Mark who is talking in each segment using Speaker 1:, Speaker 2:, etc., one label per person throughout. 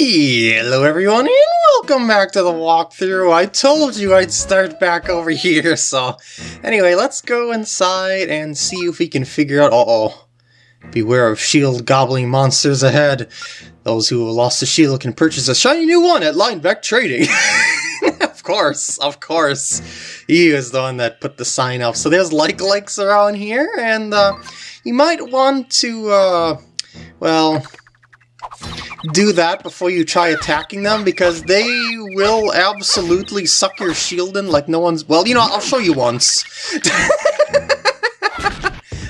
Speaker 1: Hello everyone and welcome back to the walkthrough. I told you I'd start back over here, so... Anyway, let's go inside and see if we can figure out... Uh-oh. Beware of shield gobbling monsters ahead. Those who have lost a shield can purchase a shiny new one at Linebeck Trading. of course, of course. He is the one that put the sign up. So there's like-likes around here, and uh, you might want to, uh, well, do that before you try attacking them because they will absolutely suck your shield in like no one's... Well, you know, I'll show you once.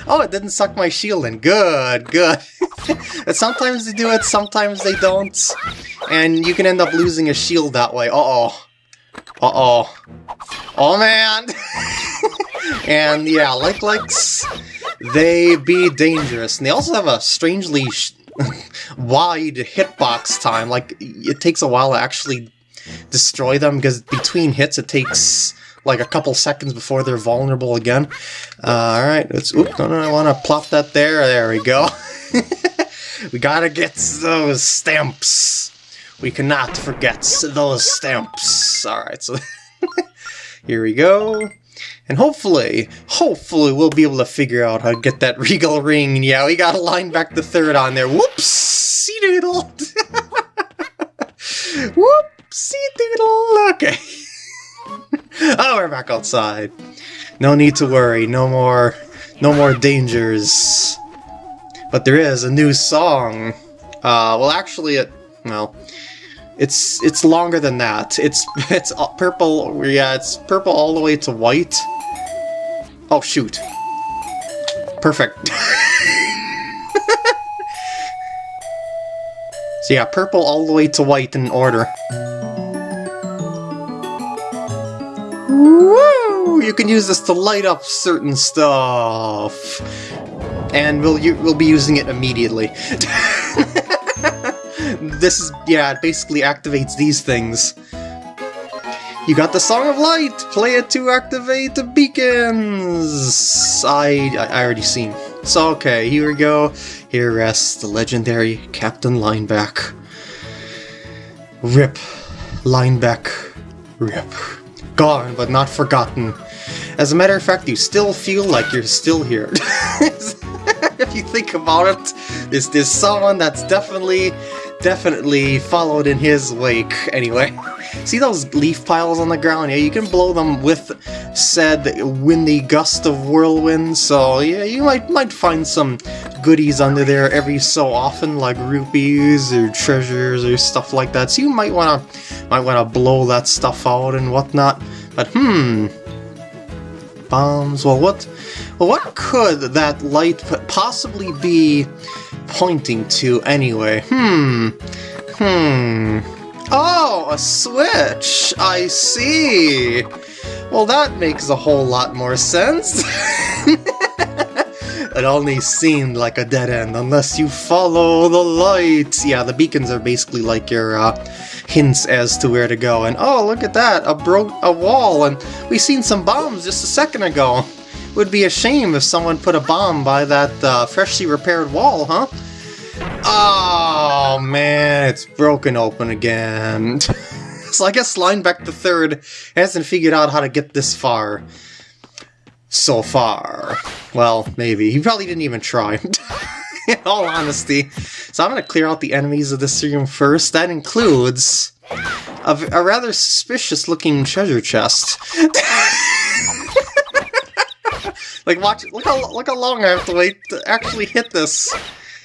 Speaker 1: oh, it didn't suck my shield in. Good, good. sometimes they do it, sometimes they don't. And you can end up losing a shield that way. Uh-oh. Uh-oh. Oh, man! and yeah, like likes, they be dangerous. And they also have a strangely wide hitbox time. Like, it takes a while to actually destroy them, because between hits it takes like a couple seconds before they're vulnerable again. Uh, Alright, let's... Oop, no, no, I want to plop that there. There we go. we gotta get those stamps. We cannot forget those stamps. Alright, so... here we go. And hopefully, hopefully we'll be able to figure out how to get that Regal ring. Yeah, we got a Linebeck the third on there. Whoopsie doodle. Whoopsie doodle. Okay. oh, we're back outside. No need to worry. No more, no more dangers. But there is a new song. Uh, well, actually, it, well, it's it's longer than that. It's it's purple. Yeah, it's purple all the way to white. Oh, shoot. Perfect. so yeah, purple all the way to white in order. Woo! You can use this to light up certain stuff. And we'll, we'll be using it immediately. this is, yeah, it basically activates these things. You got the Song of Light! Play it to activate the beacons! I, I already seen. So okay, here we go. Here rests the legendary Captain Linebeck. Rip. Linebeck. Rip. Gone, but not forgotten. As a matter of fact, you still feel like you're still here. if you think about it, there's, there's someone that's definitely, definitely followed in his wake, anyway. See those leaf piles on the ground? Yeah, you can blow them with said windy gust of whirlwind, so yeah, you might might find some goodies under there every so often, like rupees or treasures or stuff like that. So you might wanna might wanna blow that stuff out and whatnot. But hmm, bombs. Well, what well what could that light possibly be pointing to anyway? Hmm. Hmm. Oh, a switch! I see! Well, that makes a whole lot more sense. it only seemed like a dead end unless you follow the lights. Yeah, the beacons are basically like your uh, hints as to where to go. And oh, look at that, a broke a wall, and we seen some bombs just a second ago. Would be a shame if someone put a bomb by that uh, freshly repaired wall, huh? Oh man, it's broken open again. so I guess Linebeck the Third hasn't figured out how to get this far. So far. Well, maybe. He probably didn't even try. In all honesty. So I'm going to clear out the enemies of this room first. That includes a, a rather suspicious looking treasure chest. like watch, look how, look how long I have to wait to actually hit this.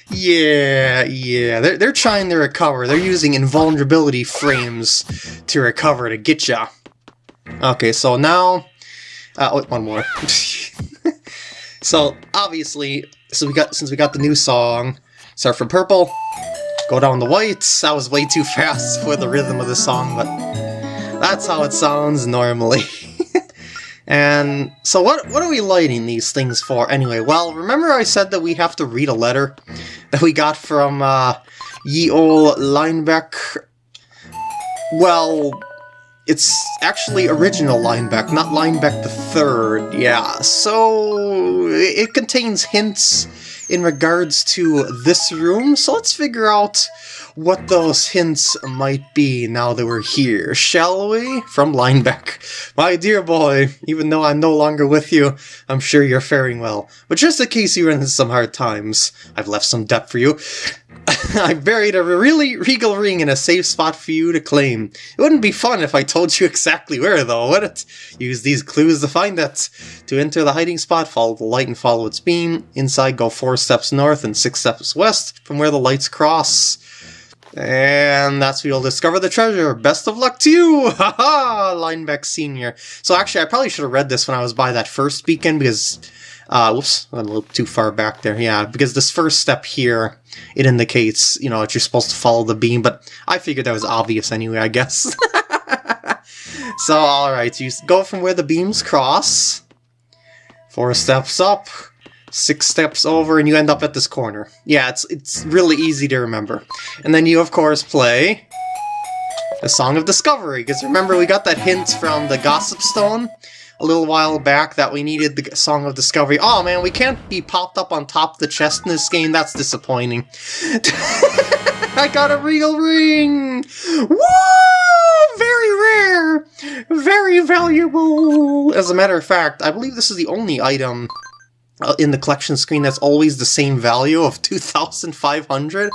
Speaker 1: Yeah, yeah. They're, they're trying to recover. They're using invulnerability frames to recover to get ya. Okay, so now... Uh, wait, one more. so, obviously, so we got since we got the new song, start from purple, go down the white. That was way too fast for the rhythm of the song, but that's how it sounds normally. And so what what are we lighting these things for anyway? Well, remember I said that we have to read a letter that we got from uh, ye ol' Linebeck? Well, it's actually original Linebeck, not Linebeck the Third. Yeah, so it contains hints in regards to this room, so let's figure out what those hints might be now that we're here, shall we? From Linebeck. My dear boy, even though I'm no longer with you, I'm sure you're faring well. But just in case you run into some hard times, I've left some debt for you. I buried a really regal ring in a safe spot for you to claim. It wouldn't be fun if I told you exactly where, though, would it? Use these clues to find it. To enter the hiding spot, follow the light and follow its beam. Inside, go four steps north and six steps west from where the lights cross. And that's where you'll discover the treasure. Best of luck to you! Haha! Linebeck Sr. So actually, I probably should have read this when I was by that first beacon because... Uh, whoops, I'm a little too far back there. Yeah, because this first step here, it indicates, you know, that you're supposed to follow the beam, but I figured that was obvious anyway, I guess. so, alright, so you go from where the beams cross, four steps up, six steps over, and you end up at this corner. Yeah, it's, it's really easy to remember. And then you, of course, play the Song of Discovery, because remember we got that hint from the Gossip Stone a little while back that we needed the Song of Discovery. Oh man, we can't be popped up on top of the chest in this game, that's disappointing. I got a real ring! Woo! Very rare! Very valuable! As a matter of fact, I believe this is the only item in the collection screen that's always the same value of 2,500.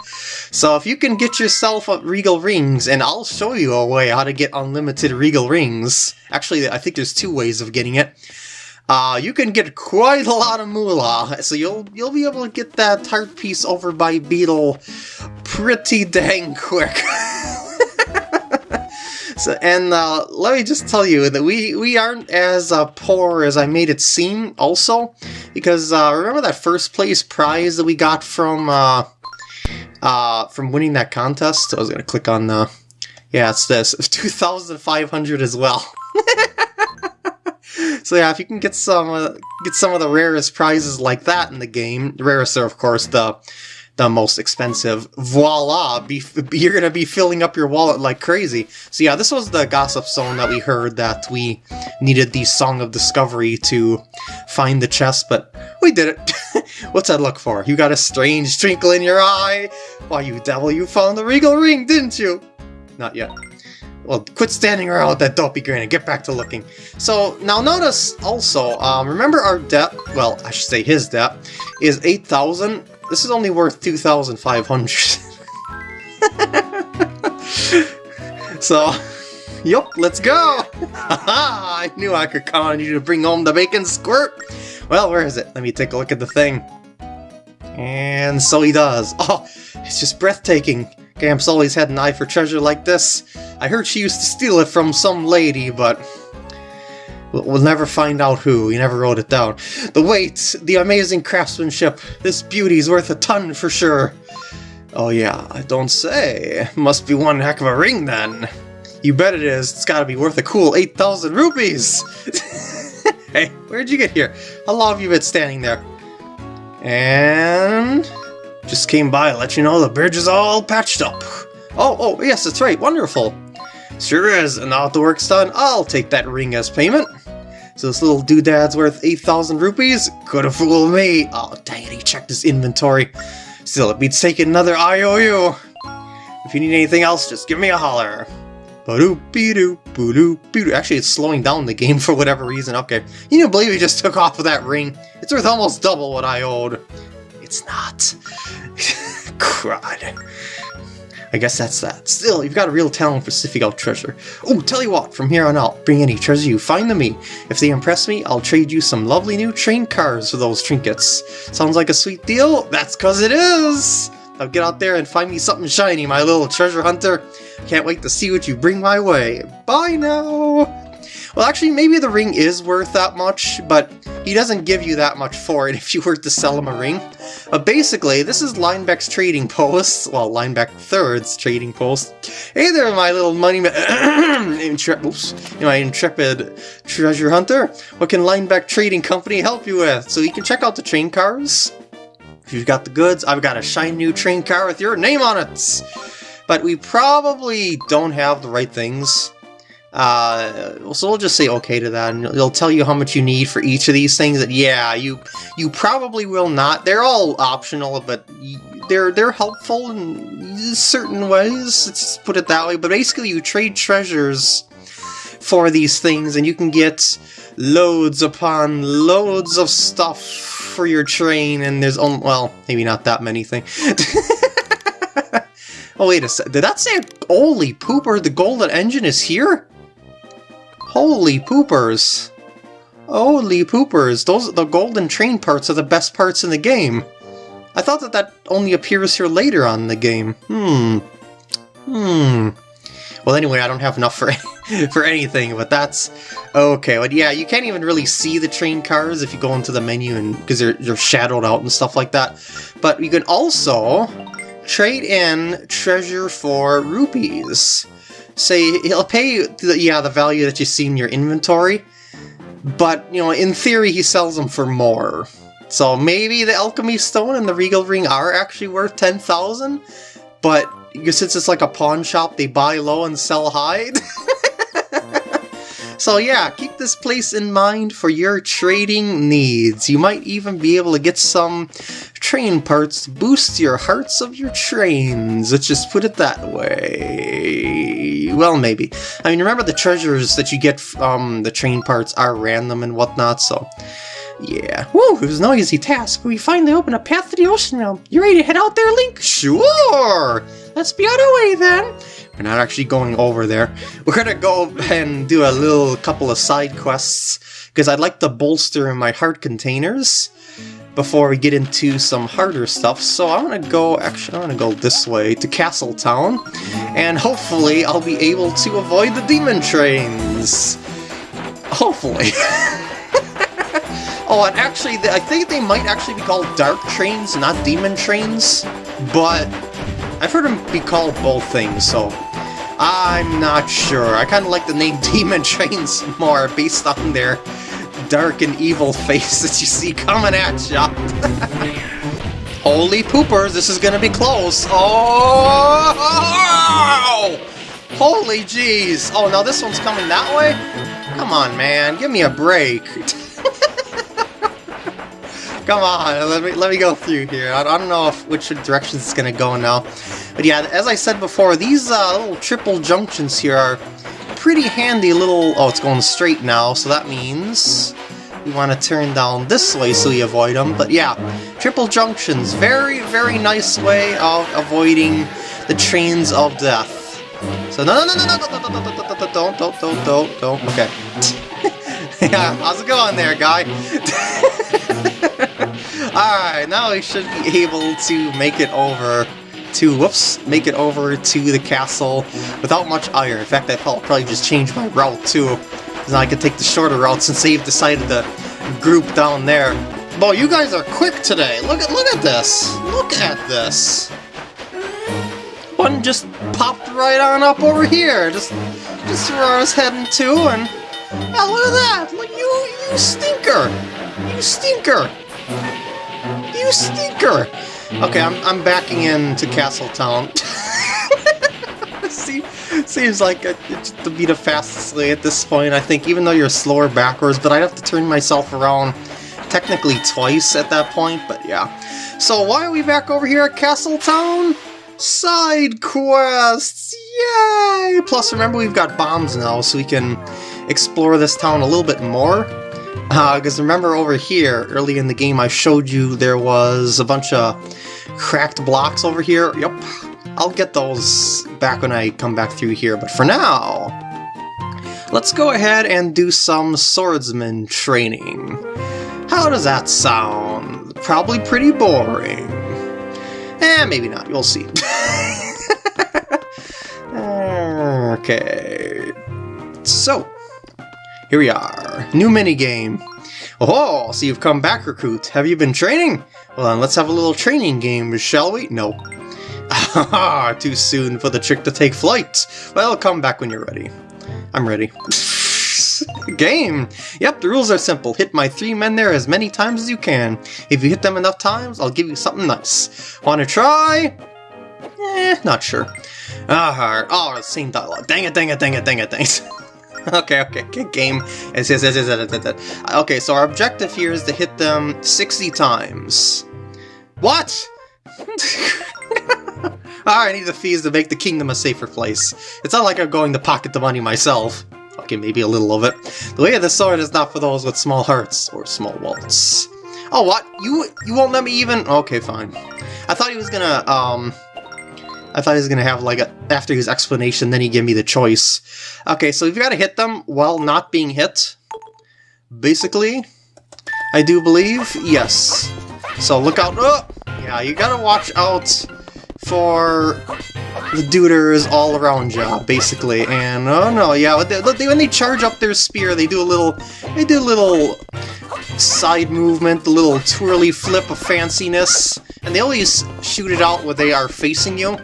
Speaker 1: So if you can get yourself Regal Rings, and I'll show you a way how to get unlimited Regal Rings. Actually, I think there's two ways of getting it. Uh, you can get quite a lot of moolah, so you'll you'll be able to get that heart piece over by Beedle pretty dang quick. So, and uh, let me just tell you that we, we aren't as uh, poor as I made it seem, also, because uh, remember that first place prize that we got from uh, uh, from winning that contest? I was gonna click on the yeah, it's this two thousand five hundred as well. so yeah, if you can get some uh, get some of the rarest prizes like that in the game, the rarest are of course the the most expensive. Voila! Be, you're gonna be filling up your wallet like crazy. So yeah, this was the Gossip Stone that we heard that we needed the Song of Discovery to find the chest, but we did it. What's that look for? You got a strange twinkle in your eye? Why, you devil, you found the Regal Ring, didn't you? Not yet. Well, quit standing around with that dopey grin and get back to looking. So, now notice also, um, remember our debt, well, I should say his debt, is 8,000 this is only worth 2,500. so, yup, let's go! I knew I could count on you to bring home the bacon squirt! Well, where is it? Let me take a look at the thing. And so he does. Oh, it's just breathtaking. Gramps always had an eye for treasure like this. I heard she used to steal it from some lady, but We'll never find out who, he never wrote it down. The weight, the amazing craftsmanship, this beauty's worth a ton for sure. Oh yeah, I don't say. Must be one heck of a ring then. You bet it is, it's gotta be worth a cool 8,000 rupees! hey, where'd you get here? How long have you been standing there? And... Just came by to let you know the bridge is all patched up. Oh, oh, yes, that's right, wonderful. Sure is, and now the work's done, I'll take that ring as payment. So this little doodad's worth 8,000 rupees? Could've fooled me! Oh, dang it, he checked his inventory. Still, it beats taking another IOU! If you need anything else, just give me a holler. Actually, it's slowing down the game for whatever reason. Okay. You don't believe he just took off with that ring? It's worth almost double what I owed. It's not. Crud. I guess that's that. Still, you've got a real talent for sniffing out treasure. Oh, tell you what, from here on out, bring any treasure you find to me. If they impress me, I'll trade you some lovely new train cars for those trinkets. Sounds like a sweet deal? That's cause it is! Now get out there and find me something shiny, my little treasure hunter. Can't wait to see what you bring my way. Bye now! Well, actually, maybe the ring is worth that much, but he doesn't give you that much for it if you were to sell him a ring. Uh, basically, this is Linebeck's trading post. Well, Linebeck Third's trading post. Hey there, my little money intre oops, my intrepid treasure hunter. What can Linebeck Trading Company help you with? So you can check out the train cars. If you've got the goods, I've got a shiny new train car with your name on it. But we probably don't have the right things Uh, so we'll just say okay to that, and it'll tell you how much you need for each of these things. And yeah, you you probably will not. They're all optional, but they're they're helpful in certain ways. Let's put it that way. But basically, you trade treasures for these things, and you can get loads upon loads of stuff for your train. And there's only well, maybe not that many things. oh wait a sec. Did that say holy pooper? The golden engine is here. Holy poopers! Holy poopers! Those the golden train parts are the best parts in the game. I thought that that only appears here later on in the game. Hmm. Hmm. Well, anyway, I don't have enough for for anything, but that's okay. But yeah, you can't even really see the train cars if you go into the menu and because they're they're shadowed out and stuff like that. But you can also trade in treasure for rupees say he'll pay the, yeah the value that you see in your inventory, but you know in theory he sells them for more. So maybe the alchemy stone and the regal ring are actually worth ten thousand, but since it's like a pawn shop, they buy low and sell high. So yeah, keep this place in mind for your trading needs. You might even be able to get some train parts to boost your hearts of your trains. Let's just put it that way. Well, maybe. I mean, remember the treasures that you get from the train parts are random and whatnot, so... Yeah. Woo, it was no easy task, we finally opened a path to the ocean realm. You ready to head out there, Link? Sure! Let's be on our way then! We're not actually going over there. We're gonna go and do a little couple of side quests, because I'd like to bolster in my heart containers before we get into some harder stuff. So I'm gonna go, actually I'm gonna go this way to Castle Town, and hopefully I'll be able to avoid the demon trains. Hopefully. oh, and actually, I think they might actually be called Dark Trains, not Demon Trains, but I've heard them be called both things, so I'm not sure. I kind of like the name Demon Trains more based on their dark and evil face that you see coming at ya. Holy poopers, this is gonna be close. Oh! Holy jeez. Oh, now this one's coming that way? Come on, man. Give me a break. Come on, let me let me go through here. I, I don't know if, which direction it's gonna go now. But yeah, as I said before, these uh, little triple junctions here are pretty handy little... Oh, it's going straight now, so that means we want to turn down this way so we avoid them. But yeah, triple junctions, very, very nice way of avoiding the trains of death. So no, no, no, no, no, no, no, no, no, no, don't, don't, don't, don't, don't, okay. yeah, how's it going there, guy? Alright, now we should be able to make it over to, whoops, make it over to the castle without much ire. In fact, I'll probably just change my route too. Because I can take the shorter route since they've decided to group down there. Boy, you guys are quick today. Look at look at this. Look at this. One just popped right on up over here. Just just where I was heading to and yeah, look at that. Look you you stinker. You stinker. You stinker! Okay, I'm, I'm backing into Castletown. See, seems like to be the fastest way at this point, I think, even though you're slower backwards, but I'd have to turn myself around technically twice at that point, but yeah. So why are we back over here at Castletown? Side quests! Yay! Plus, remember, we've got bombs now, so we can explore this town a little bit more. Because uh, remember over here, early in the game, I showed you there was a bunch of cracked blocks over here. Yep, I'll get those back when I come back through here. But for now, let's go ahead and do some swordsman training. How does that sound? Probably pretty boring. Eh, maybe not. You'll see. okay. So, here we are. New minigame. Oh, so you've come back, Recruit. Have you been training? Well then, let's have a little training game, shall we? No. Ah, too soon for the trick to take flight. Well, come back when you're ready. I'm ready. game! Yep, the rules are simple. Hit my three men there as many times as you can. If you hit them enough times, I'll give you something nice. Wanna try? Eh, not sure. Ah, oh, same dialogue. Dang it, dang it, dang it, dang it, dang it. okay, okay, okay, game. Okay, so our objective here is to hit them 60 times. What? I need the fees to make the kingdom a safer place. It's not like I'm going to pocket the money myself. Okay, maybe a little of it. The way of the sword is not for those with small hearts or small wallets. Oh, what? You you won't let me even... Okay, fine. I thought he was gonna, um... I thought he was gonna have, like, a, after his explanation, then he give me the choice. Okay, so you've got to hit them while not being hit. Basically, I do believe, yes. So look out. Oh! Yeah, you gotta watch out for the duders all around you, basically. And oh no, yeah, they, they, when they charge up their spear, they do a little, they do a little side movement, a little twirly flip of fanciness, and they always shoot it out when they are facing you.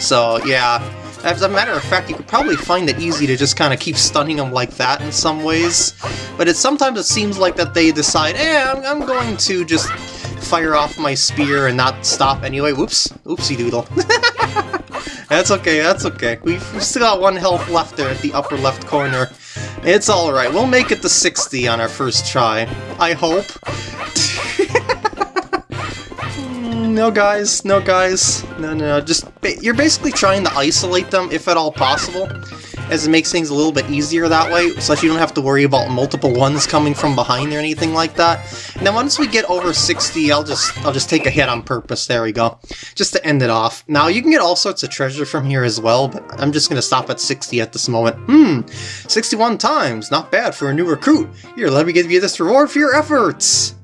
Speaker 1: So yeah, as a matter of fact, you could probably find it easy to just kind of keep stunning them like that in some ways. But it sometimes it seems like that they decide, eh, I'm, I'm going to just fire off my spear and not stop anyway. Whoops. Oopsie doodle. that's okay, that's okay. We've, still got one health left there at the upper left corner. It's alright, we'll make it to 60 on our first try. I hope. no guys, no guys. No, no, just... You're basically trying to isolate them, if at all possible as it makes things a little bit easier that way, so that you don't have to worry about multiple ones coming from behind or anything like that. Then once we get over 60, I'll just I'll just take a hit on purpose, there we go, just to end it off. Now, you can get all sorts of treasure from here as well, but I'm just going to stop at 60 at this moment. Hmm, 61 times, not bad for a new recruit. Here, let me give you this reward for your efforts.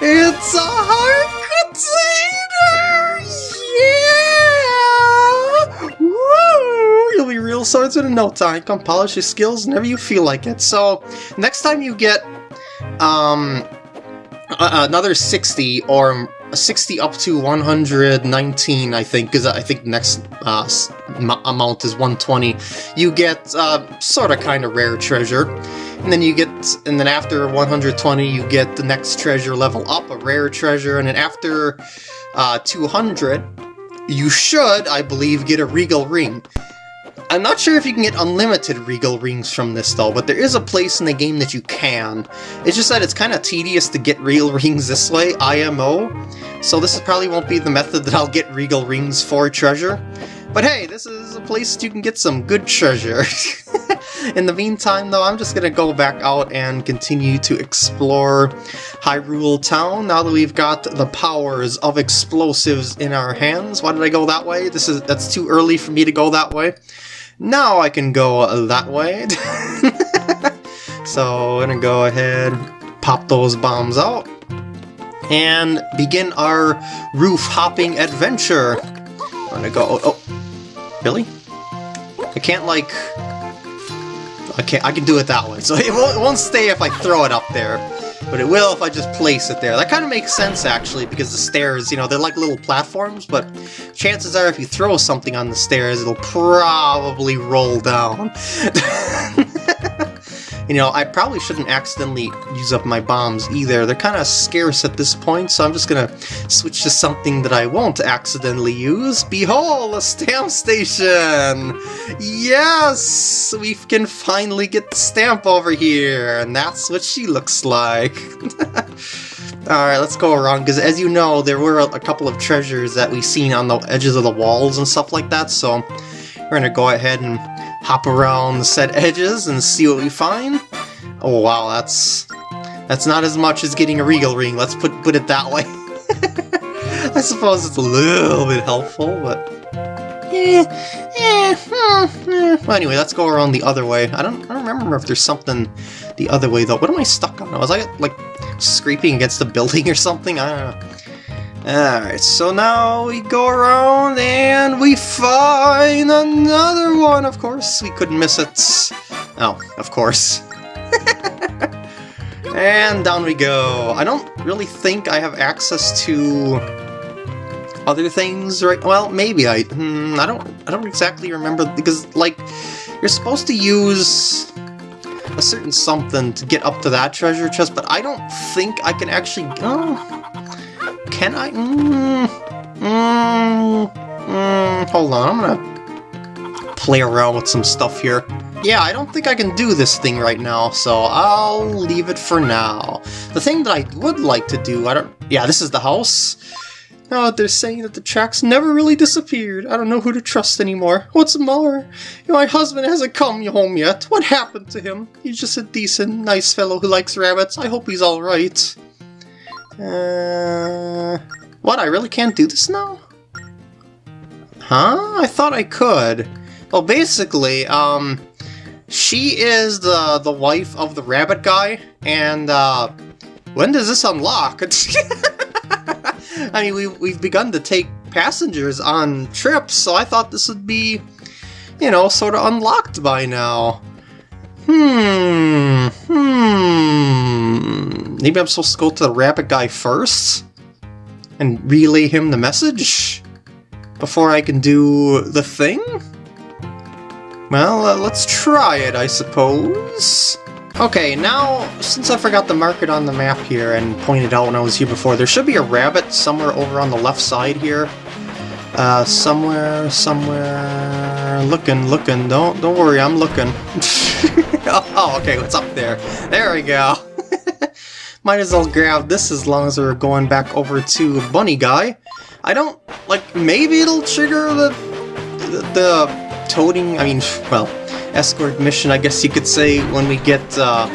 Speaker 1: It's a heart you'll be in no time. Come polish your skills whenever you feel like it. So, next time you get um, another 60 or 60 up to 119, I think, because I think next uh, amount is 120. You get uh, sort of kind of rare treasure. And then you get, and then after 120, you get the next treasure level up, a rare treasure, and then after uh, 200, you should, I believe, get a Regal Ring. I'm not sure if you can get unlimited Regal Rings from this though, but there is a place in the game that you can. It's just that it's kind of tedious to get Regal Rings this way, IMO, so this probably won't be the method that I'll get Regal Rings for treasure. But hey, this is a place you can get some good treasure. in the meantime, though, I'm just gonna go back out and continue to explore Hyrule Town now that we've got the powers of explosives in our hands. Why did I go that way? This is That's too early for me to go that way. Now I can go that way. so I'm gonna go ahead, pop those bombs out, and begin our roof hopping adventure. I'm gonna go. Oh, oh, really? I can't like. I can't. I can do it that way. So it won't, it won't stay if I throw it up there but it will if I just place it there. That kind of makes sense, actually, because the stairs, you know, they're like little platforms, but chances are if you throw something on the stairs, it'll probably roll down. You know, I probably shouldn't accidentally use up my bombs either. They're kind of scarce at this point, so I'm just gonna switch to something that I won't accidentally use. Behold, a stamp station! Yes! We can finally get the stamp over here, and that's what she looks like. Alright, let's go around, because as you know, there were a couple of treasures that we seen on the edges of the walls and stuff like that, so we're gonna go ahead and hop around the set edges and see what we find. Oh wow, that's that's not as much as getting a Regal Ring, let's put, put it that way. I suppose it's a little bit helpful, but... Eh, eh, hmm, eh. Anyway, let's go around the other way. I don't, I don't remember if there's something the other way, though. What am I stuck on? Was I, like, scraping against a building or something? I don't know. Alright, so now we go around and we find another one, of course. We couldn't miss it. Oh, of course. and down we go. I don't really think I have access to other things right well maybe I hmm, I don't I don't exactly remember because like you're supposed to use a certain something to get up to that treasure chest but I don't think I can actually oh can I? Mm, mm, mm, hold on, I'm gonna play around with some stuff here. yeah, I don't think I can do this thing right now, so I'll leave it for now. The thing that I would like to do, I don't... Yeah, this is the house. Oh, they're saying that the tracks never really disappeared. I don't know who to trust anymore. What's more, my husband hasn't come home yet. What happened to him? He's just a decent, nice fellow who likes rabbits. I hope he's alright. Uh... What, I really can't do this now? Huh? I thought I could. Well, basically, um... She is the, the wife of the rabbit guy, and, uh... When does this unlock? I mean, we, we've begun to take passengers on trips, so I thought this would be, you know, sort of unlocked by now. Hmm, hmm... Maybe I'm supposed to go to the rabbit guy first? And relay him the message? Before I can do the thing? Well, uh, let's try it, I suppose. Okay, now, since I forgot to mark it on the map here and pointed out when I was here before, there should be a rabbit somewhere over on the left side here. Uh, somewhere, somewhere... Looking, looking, don't, don't worry, I'm looking. oh, okay, what's up there? There we go. Might as well grab this as long as we're going back over to Bunny Guy. I don't, like, maybe it'll trigger the, the, the toting, I mean, well, escort mission, I guess you could say, when we get uh,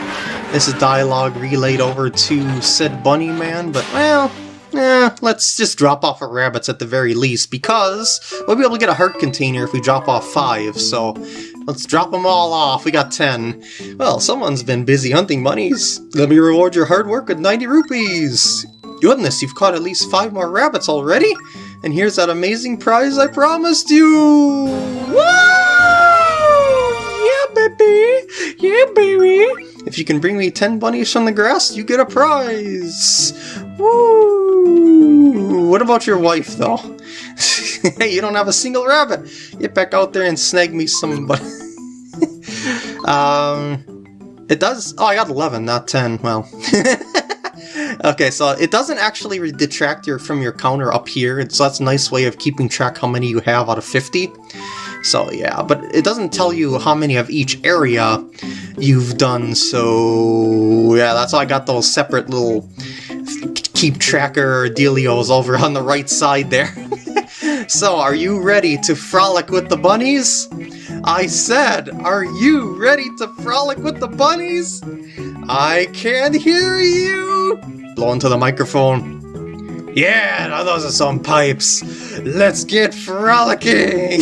Speaker 1: this dialogue relayed over to said bunny man, but well, eh, let's just drop off our rabbits at the very least, because we'll be able to get a heart container if we drop off five, so let's drop them all off, we got ten. Well, someone's been busy hunting bunnies. Let me reward your hard work with 90 rupees. Goodness, you've caught at least five more rabbits already? And here's that amazing prize I promised you! Woo! Yeah baby! Yeah, baby! If you can bring me 10 bunnies from the grass, you get a prize! Woo! What about your wife, though? hey, you don't have a single rabbit! Get back out there and snag me some bunnies. um... It does... Oh, I got 11, not 10. Well... okay, so it doesn't actually detract your from your counter up here, so that's a nice way of keeping track how many you have out of 50. So yeah, but it doesn't tell you how many of each area you've done, so yeah, that's why I got those separate little keep tracker dealios over on the right side there. so are you ready to frolic with the bunnies? I said, are you ready to frolic with the bunnies? I can't hear you! Blow into the microphone. Yeah, now those are some pipes. Let's get frolicking!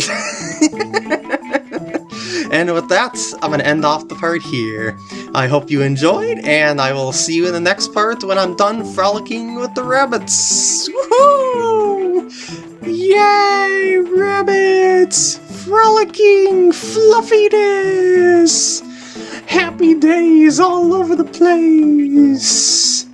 Speaker 1: and with that, I'm to end off the part here. I hope you enjoyed, and I will see you in the next part when I'm done frolicking with the rabbits. Woohoo! Yay, rabbits! Frolicking fluffiness! Happy days all over the place!